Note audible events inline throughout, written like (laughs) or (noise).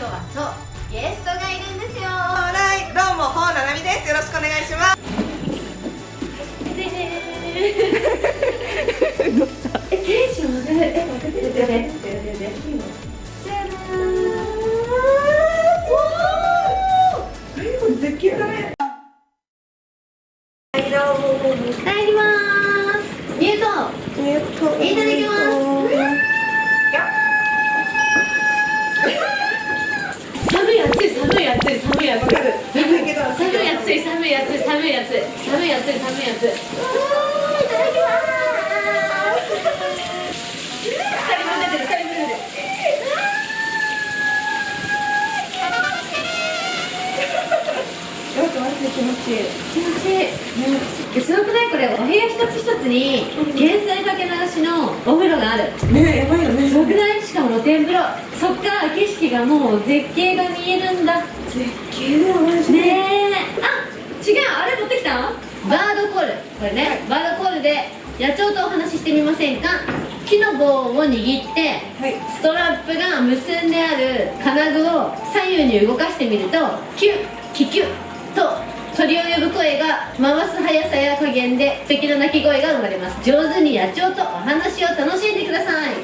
今日はそうゲストがいるんですよ。はいどうもほうななみです。よろしくお願いします。えテンション上がる。え待ってててて暑い寒い暑い寒い暑い。寒い暑い寒い暑い。す二人分出てる二人分出てる気持ち。いい気持ち。いい、ね、すごくないこれお部屋一つ一つに源泉かけ流しのお風呂があるねやばいよねすごくないしかも露天風呂そっから景色がもう絶景が見えるんだ絶景だよマジでねえ違うあれ持ってきた？バードコール。これね、バードコールで野鳥とお話ししてみませんか？木の棒を握ってはい。ストラップが結んである金具を左右に動かしてみるとキュッキキュッと鳥を呼ぶ声が回す速さや加減で素敵な鳴き声が生まれます。上手に野鳥とお話を楽しんでください。はい。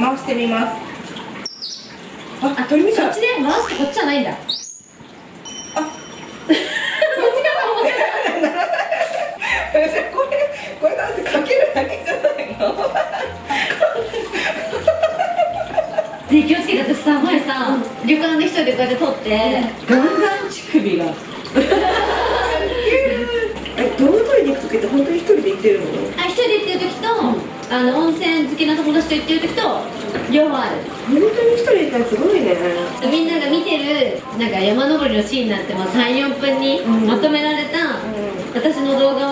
回してみます。あ鳥見たそっちで回してこっちじゃないんだ。あこれこれだってかけるだけじゃないの？ね気をつけて私さ前さ、旅館で一人でこうやって撮って、ガンガン乳首が。え動物園に行く時って本当に一人で行ってるの？あ一人で行ってる時と、あの温泉好きな友達と行ってる時と両方ある。本当に一人で行ったらすごいね。みんなが見てるなんか山登りのシーンなんて34分にうん。まとめられた、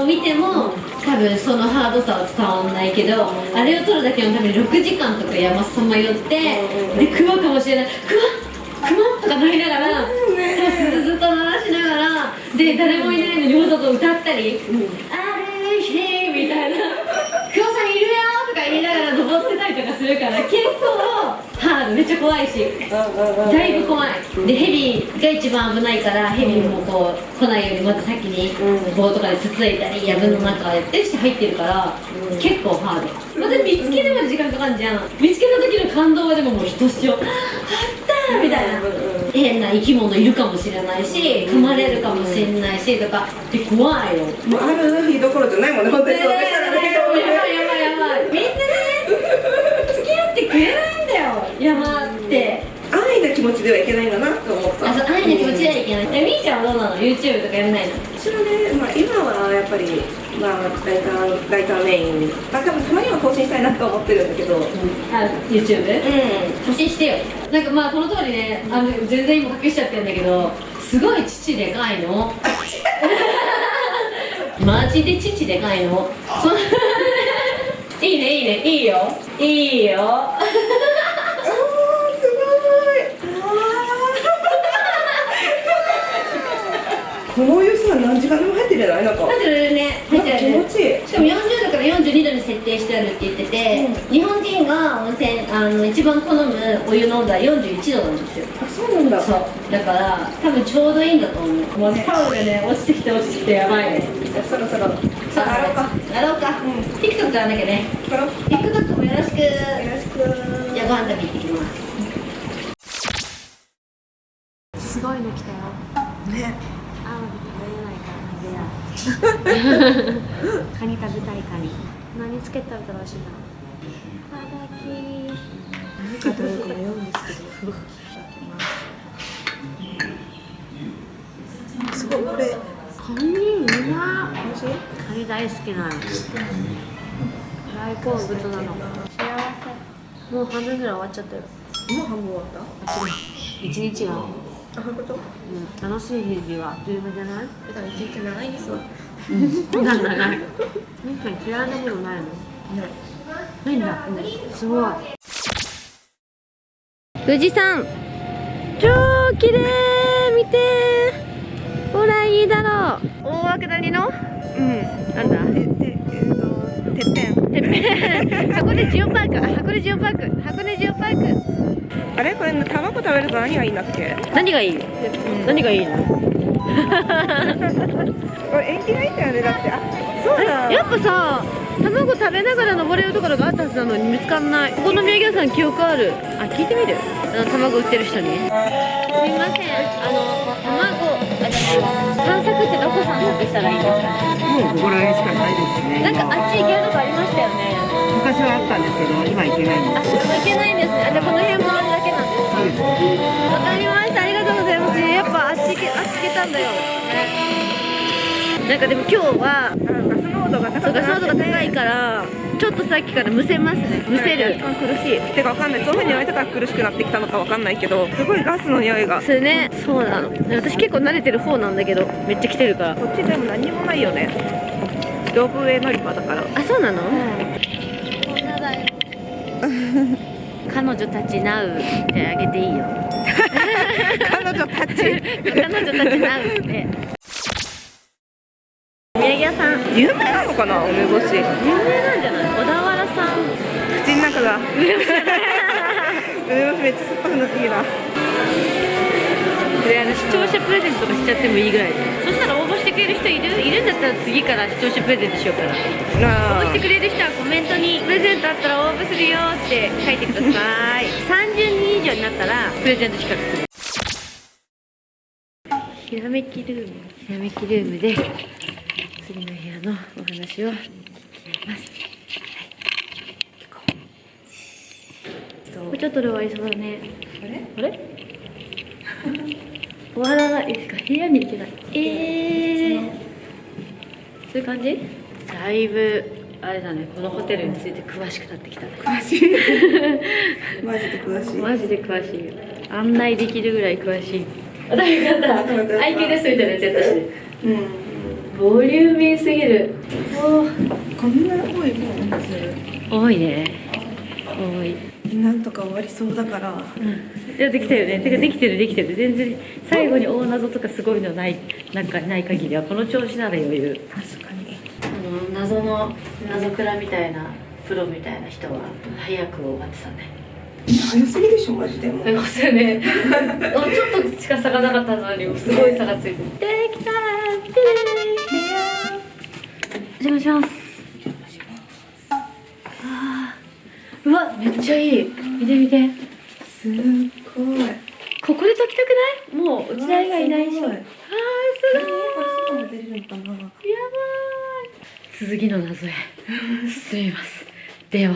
見ても多分そのハードさは伝わんないけど、あれを撮るだけのために6時間とか山さまよって、うんでクマかもしれない。クマクマとかなりながら、そうずっと鳴らしながらで誰もいないのにわざと歌ったりうん「ある日」みたいな「(laughs) クマさんいるよ」とか言いながら登ってたりとかするから結構ハードめっちゃ怖いし。だいぶ怖い。でヘビが一番危ないからヘビもこう来ないようにまず先にうん。棒とかでつついたり藪の中へってして入ってるから、うん。結構ハード。また見つけるまで時間かかるじゃん。見つけた時の感動はでももうひとしお。あったーみたいな、変な生き物いるかもしれないし噛まれるかもしれないしとか。で怖いよ。もうある日どころじゃないもんね本当にそうしたらね。やばいやばいやばい。みんなね付き合ってくれない山って愛の気持ちではいけないんだなと思った。あそう愛の気持ちではいけない。えみーちゃんはどうなの？YouTube とかやらないの？私はね、まあ、今はやっぱり、まあ、ライターライターメイン、まあ、多分たまには更新したいなと思ってるんだけど、うん、あ YouTube? 発信してよ。なんかまあこの通りねあの全然今隠しちゃってるんだけどすごい父でかいの。マジで父でかいの。そ (laughs) いいねいいね。いいよ。いいよあーすごいあーこのお湯さ何時間でも入ってるじゃないなんか。入ってるね。入ってるね。気持ちいい。しかも40度から42度に設定してあるって言ってて、日本人が温泉あの一番好むお湯の温度は41度なんですよ。あそうなんだ。そう。だから多分ちょうどいいんだと思う。もうタオルがね落ちてきて落ちてきてやばいね。じゃあそろそろ。さあやろうか。やろうか、うん。TikTok やらなきゃね。TikTok もよろしく。よろしく。じゃあご飯食べ行ってきます。すごいの来たよねアワビ食べれないから食べやカニ食べたいカニ。何つけたら楽しいなただき何かというか迷うんですけどすごいこれカニうま美味しい。カニ大好きなの。大好物なの。幸せ。もう半分ぐらい終わっちゃったよ。もう半分終わった？一日が、あそういうことうん、楽しい日々はあっという間じゃない？だから一日長いですわなんだない。確かに嫌いなものないの？ない。んだ、すごい。富士山超綺麗。見て。ほらいいだろう。大涌谷の？うん。なんだ？てっとてっぺん。てっぺん。(laughs) 箱根ジオパーク。あ箱根ジオパーク。箱根ジオパークあれ？これ卵食べると何がいいんだっけ？何がいい？何がいいの？これ縁起がいいんだよねだって。あそうだ。やっぱさ卵食べながら登れるところがあったはずなのに見つかんない。ここの土産屋さん記憶ある。あ聞いてみる。あの卵売ってる人に。すみません。あの卵散策ってどこ散策したらいいですか？もうここら辺しかないですね。なんかあっち行けるとこありましたよね。昔はあったんですけど、今行けないんであ、そこ行けないんですね。あ、じゃあこの辺回わかりました。ありがとうございます。やっぱあっち行けあっち行けたんだよ。なんかでも今日はガス濃度がそうガス濃度が高いからちょっとさっきからむせますね。むせる。苦しい。てかわかんない。そういうふうに言われたから苦しくなってきたのかわかんないけどすごいガスの匂いが。それね。そうなの。私結構慣れてる方なんだけどめっちゃ来てるから。こっちでも何もないよね。ロープウェイ乗り場だから。あそうなの、女彼女たちナウってあげていいよ。彼女たち？彼女たちナウって。土産屋さん。有名なのかな？梅干し。有名なんじゃない？小田原さん。口の中が。梅干しめっちゃ酸っぱくなっていいなであの視聴者プレゼントとかしちゃってもいいぐらい。そしたら応募してくれる人いる？いるんだったら次から視聴者プレゼントしようかな応募してくれる人はコメントにプレゼントあったら応募するよって書いてください。(laughs) 30人以上になったらプレゼント企画する。ひらめきルーム。ひらめきルームで次の部屋のお話を聞きます。はい。もうちょっとで終わりそうだね。あれ？あれ？(laughs) 終わらないですか？部屋に行けないええー、そういう感じ？だいぶあれだね。このホテルについて詳しくなってきた詳しい。マジで詳しい。(laughs) マジで詳しい案内できるぐらい詳しい。あ大よかった。IQ ですみたいなやつやったしね。うん。ボリューミーすぎる。こんな多いもん？多いね。多いなんとか終わりそうだから。いやできたよね。てかできてるできてる。全然最後に大謎とかすごいのないなんかない限りはこの調子なら余裕。確かに。あの謎の謎クラみたいなプロみたいな人は早く終わってたね。早すぎでしょマジでもすいませんねちょっとしか差がなかったのにすごい差がついてできたできたお邪魔しますめっちゃいい。見て見て。すっごい。ここで解きたくない？もう内田以外いないでしょ。あーすごい。外も出れるのかなやばい。続きの謎へ。進みます。では